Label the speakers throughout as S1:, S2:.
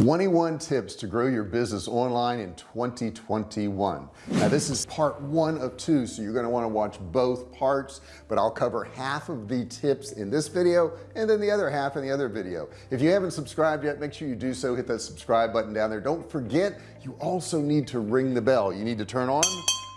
S1: 21 tips to grow your business online in 2021 now this is part one of two so you're going to want to watch both parts but I'll cover half of the tips in this video and then the other half in the other video. If you haven't subscribed yet make sure you do so hit that subscribe button down there. Don't forget you also need to ring the bell. You need to turn on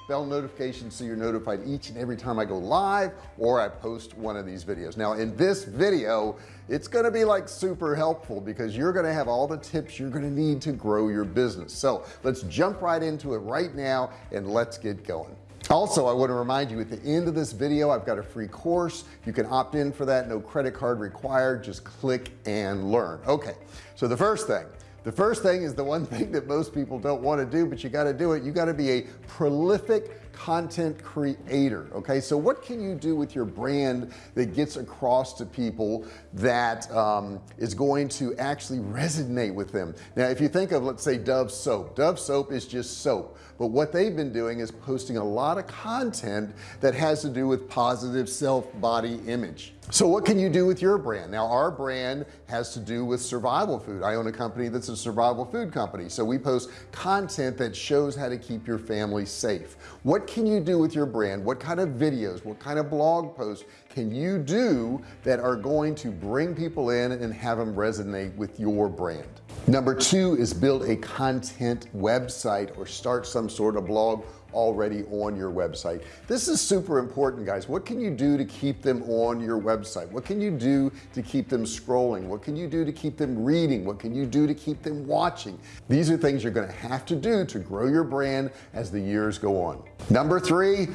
S1: bell notifications so you're notified each and every time I go live or I post one of these videos. Now in this video it's going to be like super helpful because you're going to have all the tips you're going to need to grow your business. So let's jump right into it right now and let's get going. Also I want to remind you at the end of this video I've got a free course. You can opt in for that. No credit card required. Just click and learn. Okay so the first thing the first thing is the one thing that most people don't want to do but you got to do it. You got to be a prolific content creator okay? So what can you do with your brand that gets across to people that um, is going to actually resonate with them? Now if you think of let's say Dove soap. Dove soap is just soap but what they've been doing is posting a lot of content that has to do with positive self body image so what can you do with your brand? Now our brand has to do with survival food. I own a company that's a survival food company. So we post content that shows how to keep your family safe. What can you do with your brand? What kind of videos what kind of blog posts can you do that are going to bring people in and have them resonate with your brand? Number two is build a content website or start some sort of blog already on your website. This is super important guys. What can you do to keep them on your website? What can you do to keep them scrolling? What can you do to keep them reading? What can you do to keep them watching? These are things you're going to have to do to grow your brand as the years go on. Number three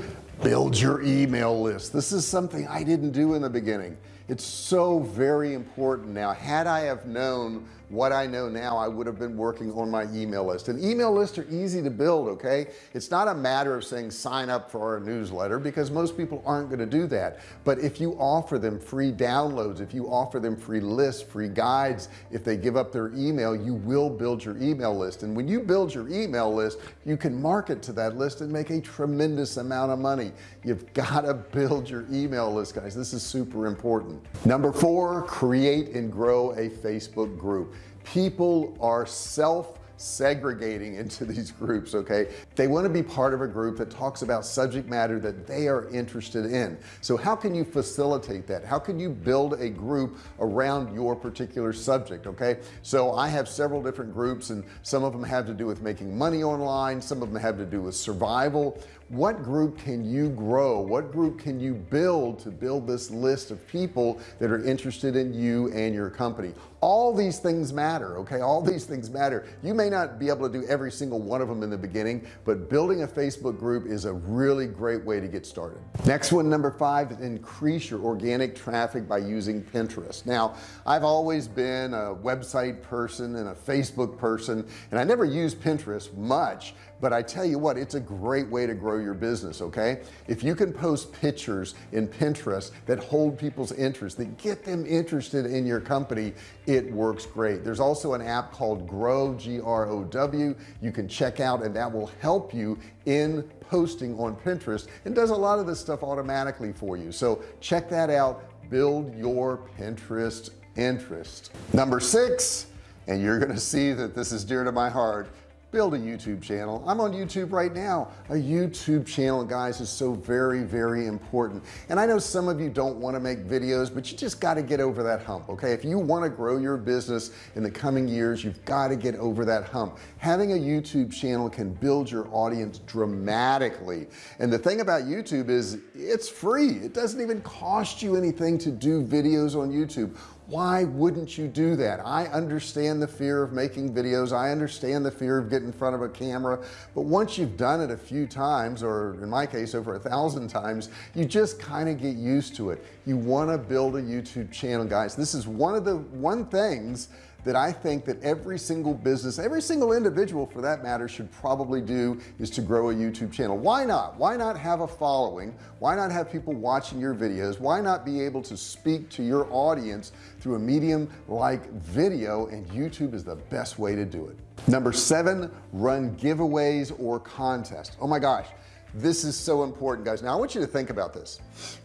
S1: build your email list. This is something I didn't do in the beginning. It's so very important. Now had I have known what I know now I would have been working on my email list. And email lists are easy to build okay? It's not a matter of saying sign up for our newsletter because most people aren't going to do that. But if you offer them free downloads if you offer them free lists free guides if they give up their email you will build your email list. And when you build your email list you can market to that list and make a tremendous amount of money. You've got to build your email list guys. This is super important. Number four create and grow a Facebook group people are self segregating into these groups okay? They want to be part of a group that talks about subject matter that they are interested in. So how can you facilitate that? How can you build a group around your particular subject okay? So I have several different groups and some of them have to do with making money online some of them have to do with survival what group can you grow? What group can you build to build this list of people that are interested in you and your company? All these things matter okay? All these things matter. You may not be able to do every single one of them in the beginning but building a Facebook group is a really great way to get started. Next one number five increase your organic traffic by using Pinterest. Now I've always been a website person and a Facebook person and I never used Pinterest much but I tell you what it's a great way to grow your business okay? If you can post pictures in Pinterest that hold people's interest that get them interested in your company it works great. There's also an app called grow g-r-o-w you can check out and that will help you in posting on Pinterest and does a lot of this stuff automatically for you. So check that out. Build your Pinterest interest. Number six and you're gonna see that this is dear to my heart build a YouTube channel. I'm on YouTube right now. A YouTube channel guys is so very very important. And I know some of you don't want to make videos but you just got to get over that hump okay? If you want to grow your business in the coming years you've got to get over that hump. Having a YouTube channel can build your audience dramatically. And the thing about YouTube is it's free. It doesn't even cost you anything to do videos on YouTube why wouldn't you do that? I understand the fear of making videos. I understand the fear of getting in front of a camera. But once you've done it a few times or in my case over a thousand times you just kind of get used to it. You want to build a YouTube channel guys. This is one of the one things that I think that every single business every single individual for that matter should probably do is to grow a YouTube channel. Why not? Why not have a following? Why not have people watching your videos? Why not be able to speak to your audience through a medium like video? And YouTube is the best way to do it. Number seven run giveaways or contests. Oh my gosh this is so important guys. Now I want you to think about this.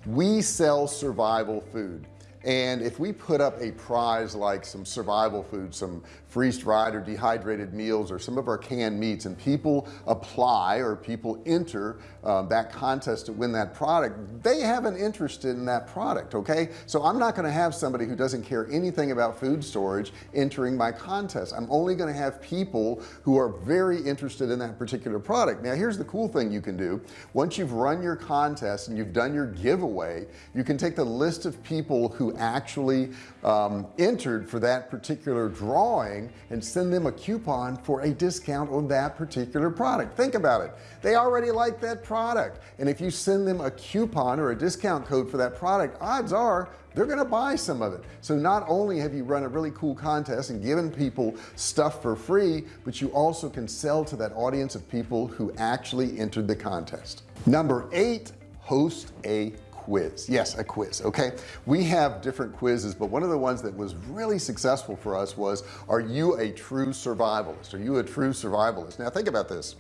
S1: We sell survival food and if we put up a prize like some survival food some freeze-dried or dehydrated meals or some of our canned meats. And people apply or people enter um, that contest to win that product. They have an interest in that product okay? So I'm not going to have somebody who doesn't care anything about food storage entering my contest. I'm only going to have people who are very interested in that particular product. Now here's the cool thing you can do. Once you've run your contest and you've done your giveaway you can take the list of people who actually um, entered for that particular drawing and send them a coupon for a discount on that particular product. Think about it. They already like that product. And if you send them a coupon or a discount code for that product odds are they're gonna buy some of it. So not only have you run a really cool contest and given people stuff for free but you also can sell to that audience of people who actually entered the contest. Number eight host a quiz. Yes a quiz okay? We have different quizzes but one of the ones that was really successful for us was are you a true survivalist? Are you a true survivalist? Now think about this.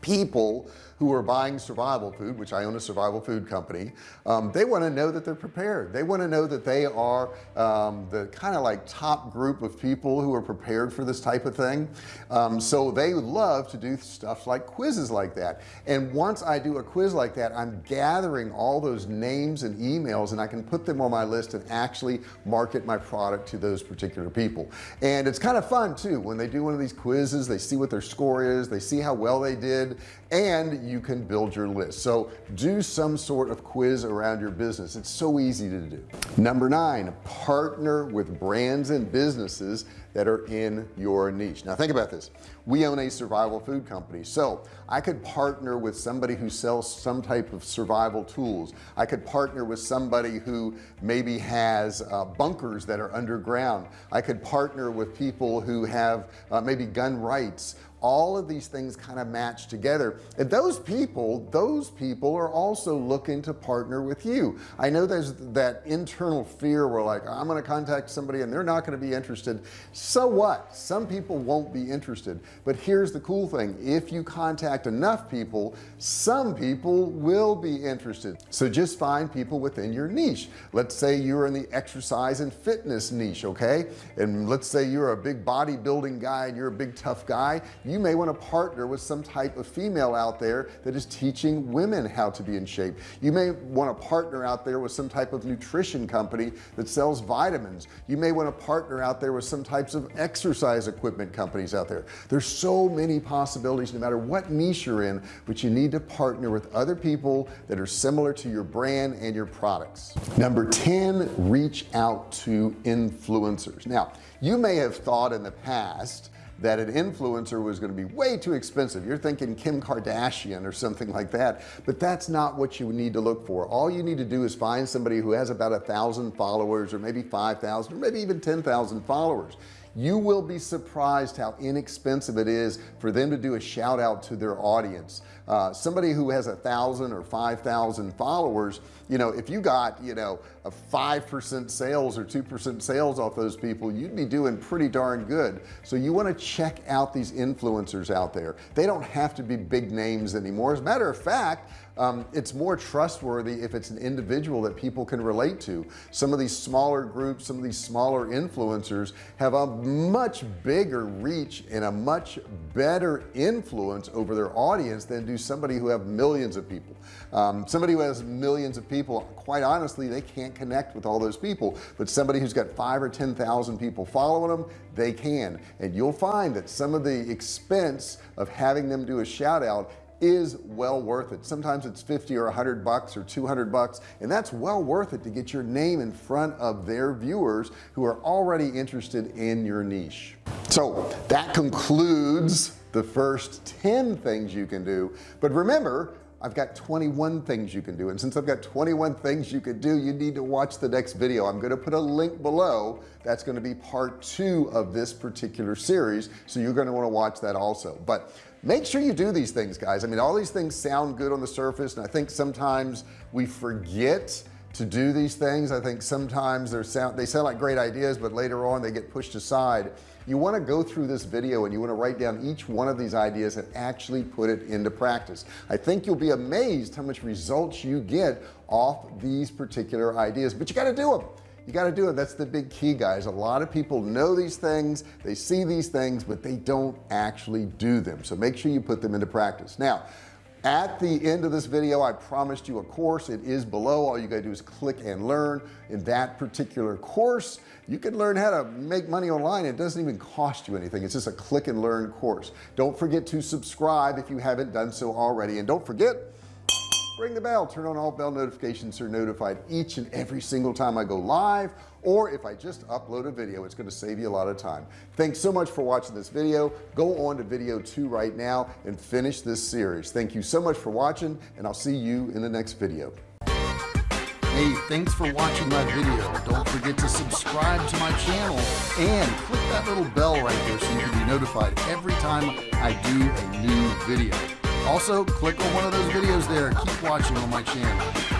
S1: People who are buying survival food which I own a survival food company um, they want to know that they're prepared. They want to know that they are um, the kind of like top group of people who are prepared for this type of thing. Um, so they love to do stuff like quizzes like that. And once I do a quiz like that I'm gathering all those names and emails and I can put them on my list and actually market my product to those particular people. And it's kind of fun too when they do one of these quizzes they see what their score is they see how well they did and you can build your list. So do some sort of quiz around your business. It's so easy to do. Number nine partner with brands and businesses that are in your niche. Now think about this. We own a survival food company so I could partner with somebody who sells some type of survival tools. I could partner with somebody who maybe has uh, bunkers that are underground. I could partner with people who have uh, maybe gun rights. All of these things kind of match together. And those people those people are also looking to partner with you. I know there's that internal fear where like I'm going to contact somebody and they're not going to be interested so what? Some people won't be interested. But here's the cool thing. If you contact enough people some people will be interested. So just find people within your niche. Let's say you're in the exercise and fitness niche okay? And let's say you're a big bodybuilding guy and you're a big tough guy. You may want to partner with some type of female out there that is teaching women how to be in shape. You may want to partner out there with some type of nutrition company that sells vitamins. You may want to partner out there with some types of exercise equipment companies out there. There's so many possibilities no matter what niche you're in but you need to partner with other people that are similar to your brand and your products. Number 10 reach out to influencers. Now you may have thought in the past that an influencer was going to be way too expensive. You're thinking Kim Kardashian or something like that but that's not what you need to look for. All you need to do is find somebody who has about a thousand followers or maybe 5,000 or maybe even 10,000 followers you will be surprised how inexpensive it is for them to do a shout out to their audience. Uh, somebody who has a thousand or five thousand followers you know if you got you know a five percent sales or two percent sales off those people you'd be doing pretty darn good. So you want to check out these influencers out there. They don't have to be big names anymore. As a matter of fact um, it's more trustworthy if it's an individual that people can relate to. Some of these smaller groups some of these smaller influencers have a much bigger reach and a much better influence over their audience than do somebody who have millions of people. Um, somebody who has millions of people quite honestly they can't connect with all those people. But somebody who's got five or ten thousand people following them they can. And you'll find that some of the expense of having them do a shout out is well worth it. Sometimes it's 50 or 100 bucks or 200 bucks and that's well worth it to get your name in front of their viewers who are already interested in your niche. So that concludes the first 10 things you can do. But remember I've got 21 things you can do and since I've got 21 things you could do you need to watch the next video. I'm going to put a link below. That's going to be part two of this particular series so you're going to want to watch that also. But make sure you do these things guys. I mean all these things sound good on the surface and I think sometimes we forget to do these things. I think sometimes they're sound they sound like great ideas but later on they get pushed aside. You want to go through this video and you want to write down each one of these ideas and actually put it into practice. I think you'll be amazed how much results you get off these particular ideas but you got to do them you got to do it. That's the big key guys. A lot of people know these things they see these things but they don't actually do them. So make sure you put them into practice. Now at the end of this video I promised you a course. It is below. All you gotta do is click and learn. In that particular course you can learn how to make money online. It doesn't even cost you anything. It's just a click and learn course. Don't forget to subscribe if you haven't done so already. And don't forget ring the bell. Turn on all bell notifications so you're notified each and every single time I go live or if I just upload a video it's going to save you a lot of time. Thanks so much for watching this video. Go on to video two right now and finish this series. Thank you so much for watching and I'll see you in the next video. Hey, thanks for watching my video. Don't forget to subscribe to my channel and click that little bell right there so you can be notified every time I do a new video also click on one of those videos there. Keep watching on my channel